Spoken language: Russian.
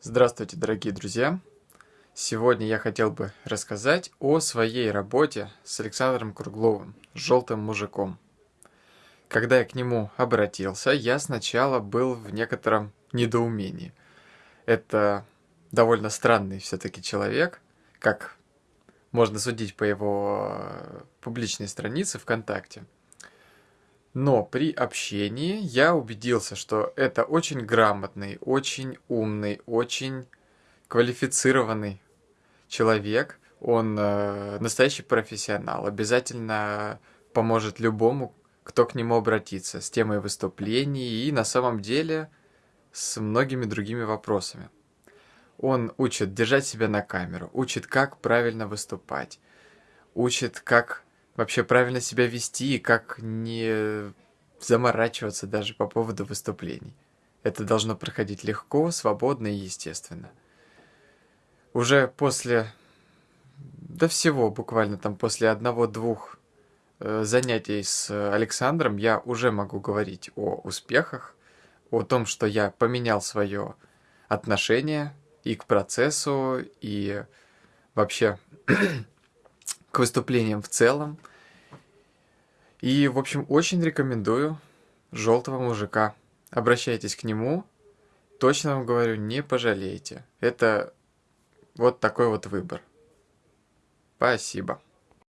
Здравствуйте, дорогие друзья! Сегодня я хотел бы рассказать о своей работе с Александром Кругловым, желтым мужиком. Когда я к нему обратился, я сначала был в некотором недоумении. Это довольно странный все-таки человек, как можно судить по его публичной странице ВКонтакте – но при общении я убедился, что это очень грамотный, очень умный, очень квалифицированный человек. Он э, настоящий профессионал, обязательно поможет любому, кто к нему обратится с темой выступлений и на самом деле с многими другими вопросами. Он учит держать себя на камеру, учит, как правильно выступать, учит, как вообще правильно себя вести и как не заморачиваться даже по поводу выступлений. Это должно проходить легко, свободно и естественно. Уже после, до всего буквально там после одного-двух э, занятий с Александром я уже могу говорить о успехах, о том, что я поменял свое отношение и к процессу, и вообще к выступлениям в целом. И, в общем, очень рекомендую желтого мужика. Обращайтесь к нему. Точно вам говорю, не пожалеете. Это вот такой вот выбор. Спасибо.